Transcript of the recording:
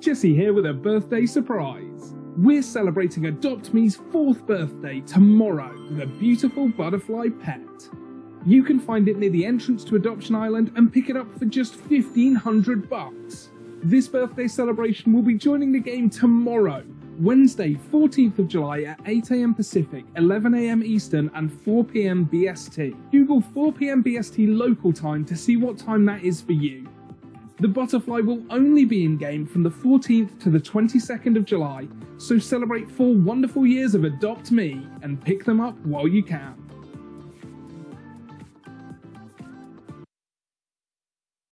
Jesse here with a birthday surprise. We're celebrating Adopt Me's fourth birthday tomorrow with a beautiful butterfly pet. You can find it near the entrance to Adoption Island and pick it up for just 1500 bucks. This birthday celebration will be joining the game tomorrow, Wednesday 14th of July at 8am Pacific, 11am Eastern and 4pm BST. Google 4pm BST local time to see what time that is for you. The butterfly will only be in game from the 14th to the 22nd of July, so celebrate four wonderful years of Adopt Me and pick them up while you can.